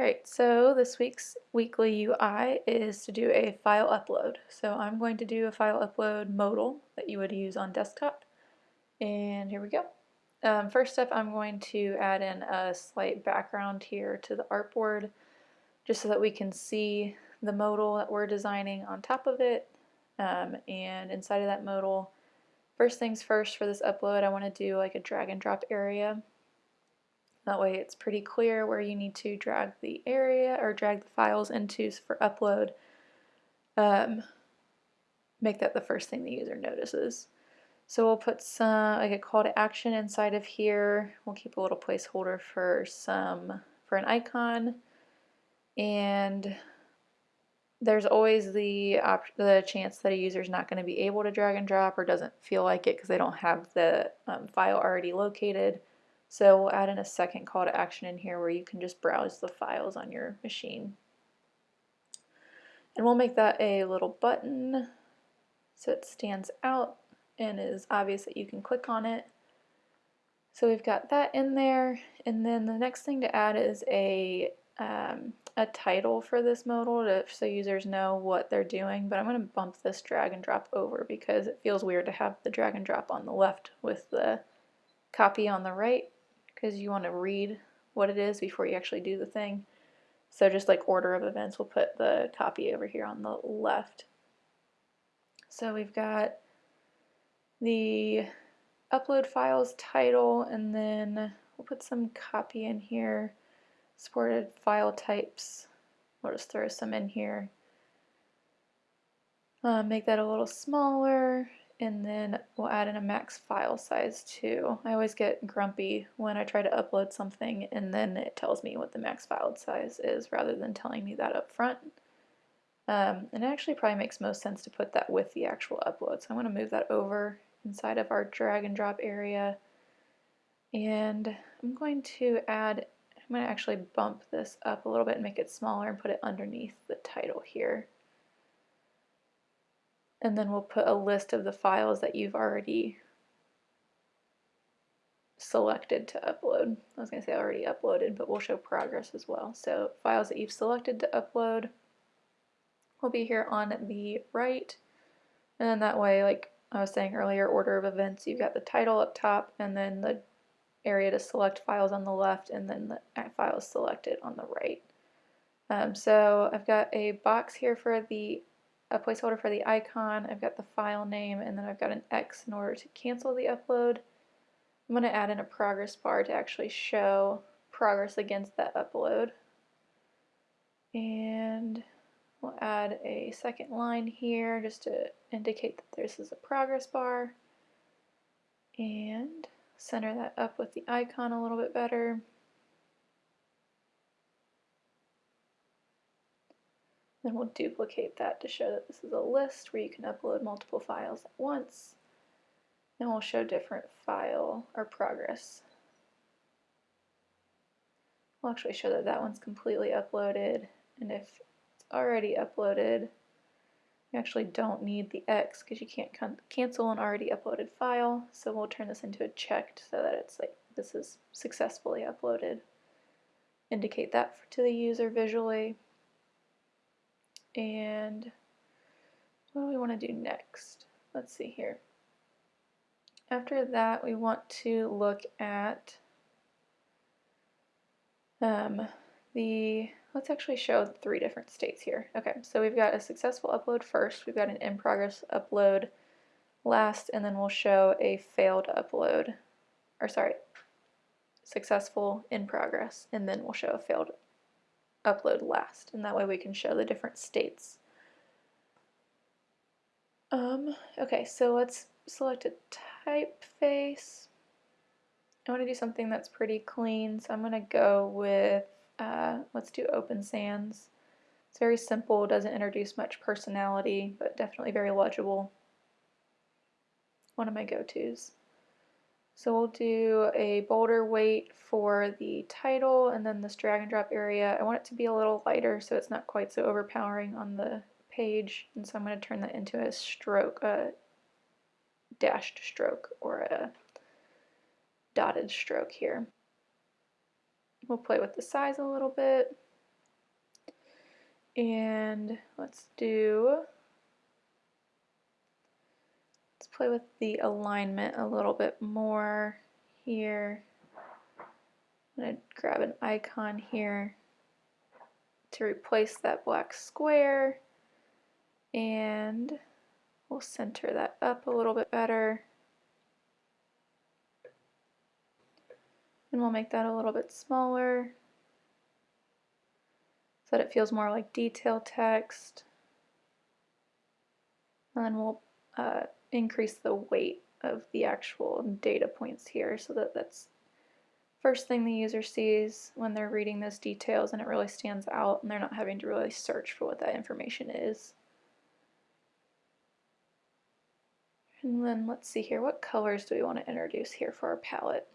Alright, so this week's weekly UI is to do a file upload. So I'm going to do a file upload modal that you would use on desktop. And here we go. Um, first up, I'm going to add in a slight background here to the artboard just so that we can see the modal that we're designing on top of it. Um, and inside of that modal, first things first for this upload, I want to do like a drag and drop area that way it's pretty clear where you need to drag the area or drag the files into for upload. Um, make that the first thing the user notices. So we'll put some like a call to action inside of here. We'll keep a little placeholder for some for an icon and there's always the the chance that a user is not going to be able to drag and drop or doesn't feel like it because they don't have the um, file already located. So we'll add in a second call to action in here where you can just browse the files on your machine. And we'll make that a little button so it stands out and is obvious that you can click on it. So we've got that in there and then the next thing to add is a um, a title for this modal to, so users know what they're doing but I'm going to bump this drag and drop over because it feels weird to have the drag and drop on the left with the copy on the right because you want to read what it is before you actually do the thing. So just like order of events, we'll put the copy over here on the left. So we've got the upload files title and then we'll put some copy in here. Supported file types. We'll just throw some in here. Uh, make that a little smaller and then we'll add in a max file size too. I always get grumpy when I try to upload something and then it tells me what the max file size is rather than telling me that up front. Um, and it actually probably makes most sense to put that with the actual upload. So I'm going to move that over inside of our drag and drop area. And I'm going to add, I'm going to actually bump this up a little bit and make it smaller and put it underneath the title here and then we'll put a list of the files that you've already selected to upload. I was going to say already uploaded, but we'll show progress as well. So files that you've selected to upload will be here on the right. And then that way, like I was saying earlier, order of events, you've got the title up top and then the area to select files on the left and then the files selected on the right. Um, so I've got a box here for the a placeholder for the icon, I've got the file name, and then I've got an X in order to cancel the upload. I'm going to add in a progress bar to actually show progress against that upload. And we'll add a second line here just to indicate that this is a progress bar. And center that up with the icon a little bit better. Then we'll duplicate that to show that this is a list where you can upload multiple files at once. And we'll show different file or progress. We'll actually show that that one's completely uploaded. And if it's already uploaded, you actually don't need the X because you can't cancel an already uploaded file. So we'll turn this into a checked so that it's like this is successfully uploaded. Indicate that to the user visually. And what do we want to do next? Let's see here. After that, we want to look at um, the, let's actually show three different states here. Okay, so we've got a successful upload first, we've got an in progress upload last, and then we'll show a failed upload, or sorry, successful in progress, and then we'll show a failed upload last and that way we can show the different states. Um, okay, so let's select a typeface. I want to do something that's pretty clean, so I'm going to go with, uh, let's do Open Sans. It's very simple, doesn't introduce much personality, but definitely very legible. One of my go-tos. So we'll do a bolder weight for the title and then this drag and drop area. I want it to be a little lighter so it's not quite so overpowering on the page. And so I'm going to turn that into a stroke, a dashed stroke or a dotted stroke here. We'll play with the size a little bit. And let's do, let's play with the alignment a little bit more here. I'm going to grab an icon here to replace that black square and we'll center that up a little bit better. And we'll make that a little bit smaller so that it feels more like detail text. And then we'll uh, increase the weight of the actual data points here so that that's first thing the user sees when they're reading those details and it really stands out and they're not having to really search for what that information is. And then let's see here, what colors do we want to introduce here for our palette?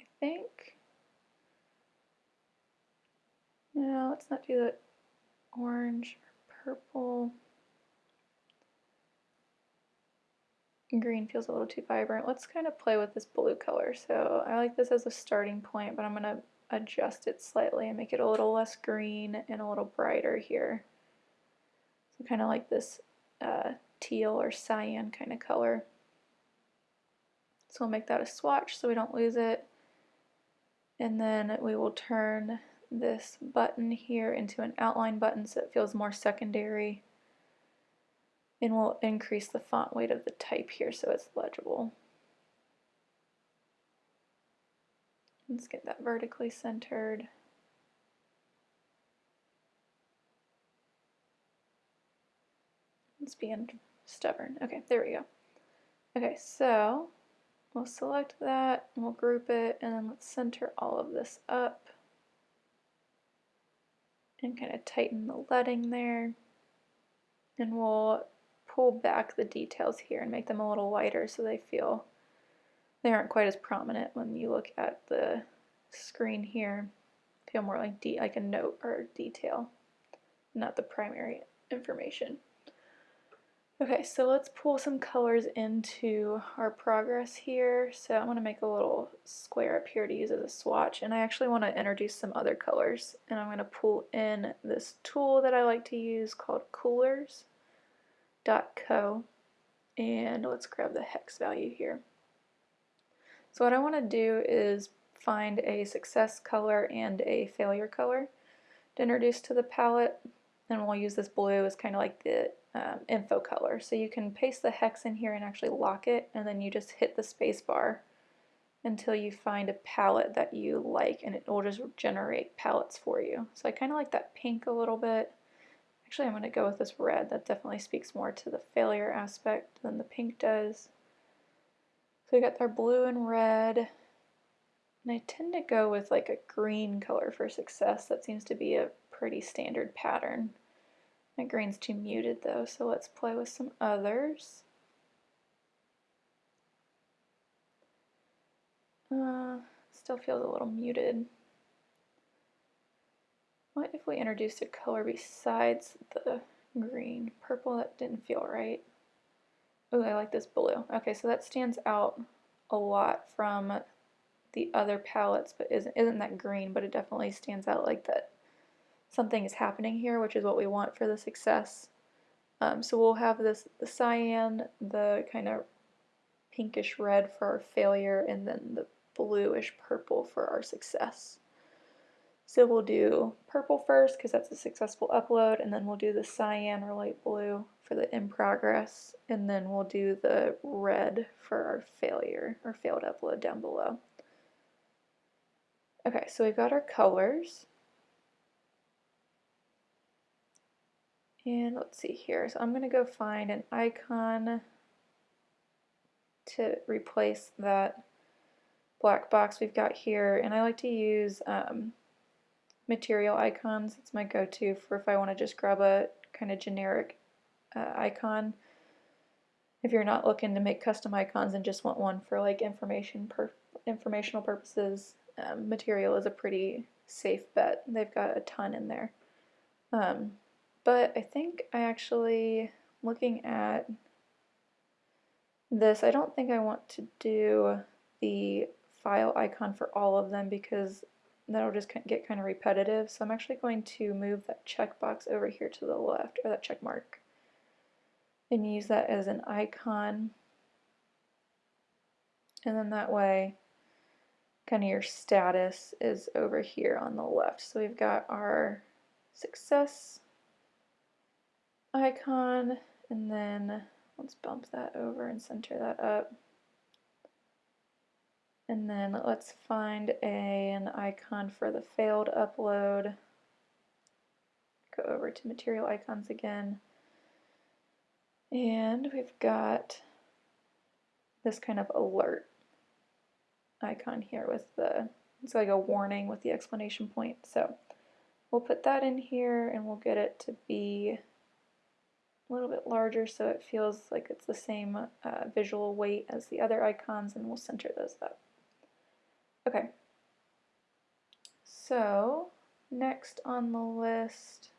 I think, no, let's not do the orange or purple. Green feels a little too vibrant. Let's kind of play with this blue color. So I like this as a starting point, but I'm going to adjust it slightly and make it a little less green and a little brighter here. So kind of like this uh, teal or cyan kind of color. So we'll make that a swatch so we don't lose it. And then we will turn this button here into an outline button so it feels more secondary and we'll increase the font weight of the type here so it's legible. Let's get that vertically centered. It's being stubborn. Okay, there we go. Okay, so we'll select that and we'll group it and then let's center all of this up and kind of tighten the leading there. And we'll pull back the details here and make them a little lighter so they feel they aren't quite as prominent when you look at the screen here. Feel more like de like a note or detail, not the primary information. Okay, so let's pull some colors into our progress here. So I'm going to make a little square up here to use as a swatch, and I actually want to introduce some other colors. And I'm going to pull in this tool that I like to use called Coolors co and let's grab the hex value here. So what I want to do is find a success color and a failure color to introduce to the palette and we'll use this blue as kind of like the um, info color. So you can paste the hex in here and actually lock it and then you just hit the space bar until you find a palette that you like and it will just generate palettes for you. So I kind of like that pink a little bit Actually, I'm going to go with this red. That definitely speaks more to the failure aspect than the pink does. So we got our blue and red. And I tend to go with like a green color for success. That seems to be a pretty standard pattern. My green's too muted though, so let's play with some others. Uh, still feels a little muted. What if we introduced a color besides the green? Purple, that didn't feel right. Oh, I like this blue. Okay, so that stands out a lot from the other palettes, but isn't, isn't that green, but it definitely stands out like that something is happening here, which is what we want for the success. Um, so we'll have this the cyan, the kind of pinkish red for our failure, and then the bluish purple for our success. So we'll do purple first because that's a successful upload, and then we'll do the cyan or light blue for the in progress, and then we'll do the red for our failure or failed upload down below. Okay, so we've got our colors. And let's see here. So I'm going to go find an icon to replace that black box we've got here. And I like to use um, material icons. It's my go-to for if I want to just grab a kind of generic uh, icon. If you're not looking to make custom icons and just want one for like information per informational purposes, um, material is a pretty safe bet. They've got a ton in there. Um, but I think I actually, looking at this, I don't think I want to do the file icon for all of them because that'll just get kind of repetitive. So I'm actually going to move that checkbox over here to the left, or that check mark, and use that as an icon. And then that way, kind of your status is over here on the left. So we've got our success icon, and then let's bump that over and center that up. And then let's find a, an icon for the failed upload. Go over to material icons again. And we've got this kind of alert icon here with the, it's like a warning with the explanation point. So we'll put that in here and we'll get it to be a little bit larger so it feels like it's the same uh, visual weight as the other icons and we'll center those up. Okay, so next on the list,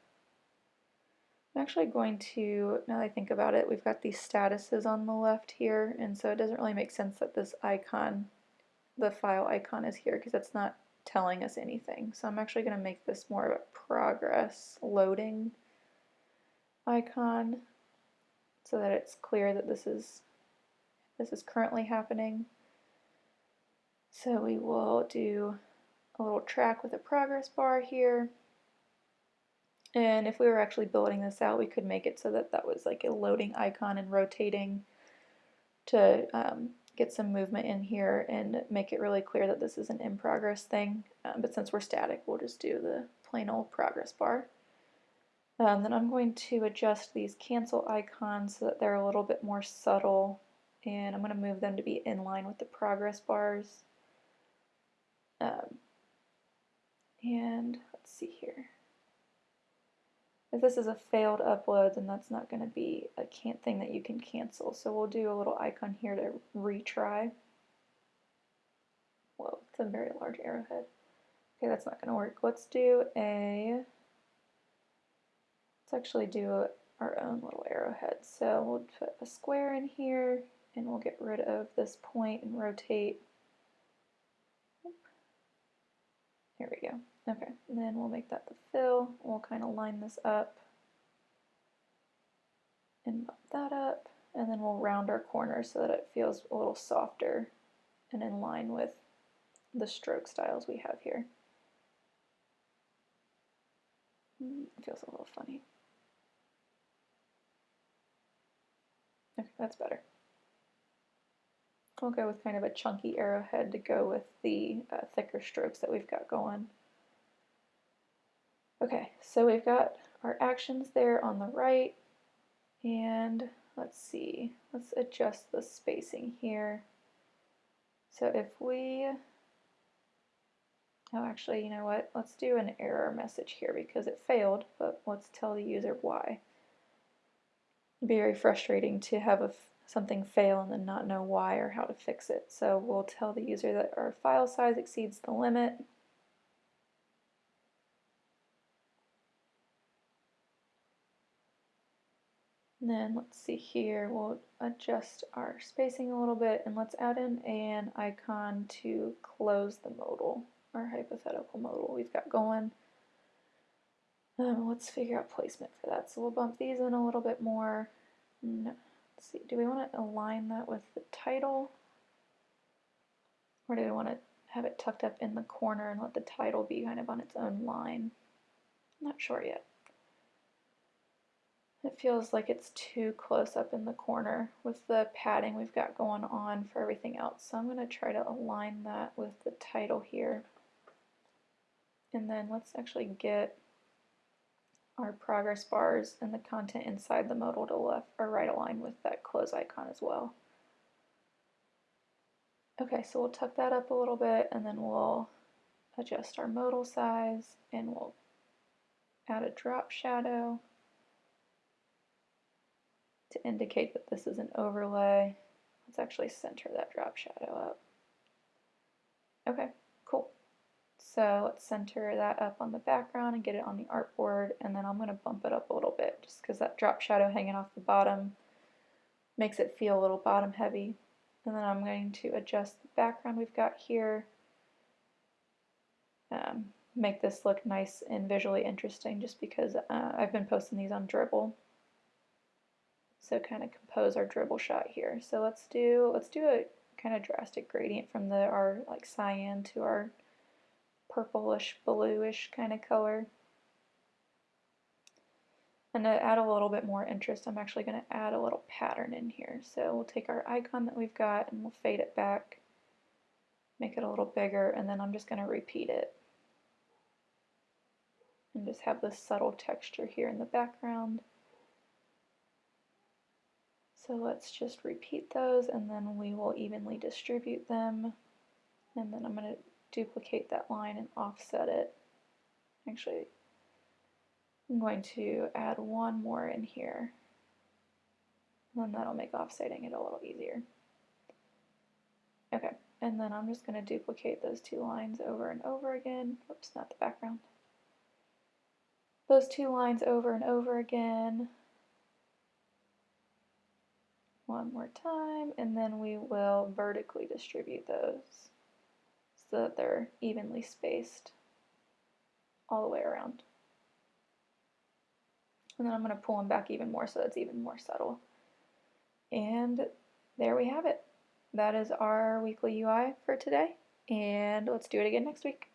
I'm actually going to, now that I think about it, we've got these statuses on the left here, and so it doesn't really make sense that this icon, the file icon is here because it's not telling us anything. So I'm actually going to make this more of a progress loading icon so that it's clear that this is this is currently happening. So we will do a little track with a progress bar here. And if we were actually building this out, we could make it so that that was like a loading icon and rotating to um, get some movement in here and make it really clear that this is an in progress thing. Um, but since we're static, we'll just do the plain old progress bar. Um, then I'm going to adjust these cancel icons so that they're a little bit more subtle and I'm going to move them to be in line with the progress bars. Um, and let's see here. If this is a failed upload, then that's not going to be a can't thing that you can cancel. So we'll do a little icon here to retry. Whoa, it's a very large arrowhead. Okay, that's not going to work. Let's do a, let's actually do our own little arrowhead. So we'll put a square in here, and we'll get rid of this point and rotate Here we go. Okay, then we'll make that the fill. We'll kind of line this up and bump that up. And then we'll round our corners so that it feels a little softer and in line with the stroke styles we have here. Mm, it feels a little funny. Okay, that's better. We'll go with kind of a chunky arrowhead to go with the uh, thicker strokes that we've got going. Okay, so we've got our actions there on the right, and let's see, let's adjust the spacing here. So if we, oh actually, you know what, let's do an error message here because it failed, but let's tell the user why. Be very frustrating to have a something fail and then not know why or how to fix it. So we'll tell the user that our file size exceeds the limit. And then let's see here, we'll adjust our spacing a little bit and let's add in an icon to close the modal, our hypothetical modal we've got going. Um, let's figure out placement for that. So we'll bump these in a little bit more. No. Let's see, do we want to align that with the title? Or do we want to have it tucked up in the corner and let the title be kind of on its own line? I'm not sure yet. It feels like it's too close up in the corner with the padding we've got going on for everything else. So I'm going to try to align that with the title here. And then let's actually get our progress bars and the content inside the modal to left or right align with that close icon as well. Okay, so we'll tuck that up a little bit and then we'll adjust our modal size and we'll add a drop shadow to indicate that this is an overlay. Let's actually center that drop shadow up. Okay. So let's center that up on the background and get it on the artboard and then I'm going to bump it up a little bit just because that drop shadow hanging off the bottom makes it feel a little bottom heavy. And then I'm going to adjust the background we've got here. um, make this look nice and visually interesting just because uh, I've been posting these on Dribbble. So kind of compose our Dribbble shot here. So let's do let's do a kind of drastic gradient from the our like cyan to our purplish bluish kind of color. And to add a little bit more interest, I'm actually going to add a little pattern in here. So we'll take our icon that we've got and we'll fade it back, make it a little bigger, and then I'm just going to repeat it. And just have this subtle texture here in the background. So let's just repeat those and then we will evenly distribute them. And then I'm going to duplicate that line and offset it. Actually, I'm going to add one more in here. And then that'll make offsetting it a little easier. Okay, and then I'm just going to duplicate those two lines over and over again. Oops, not the background. Those two lines over and over again. One more time, and then we will vertically distribute those so that they're evenly spaced all the way around. And then I'm going to pull them back even more so that's even more subtle. And there we have it. That is our weekly UI for today. And let's do it again next week.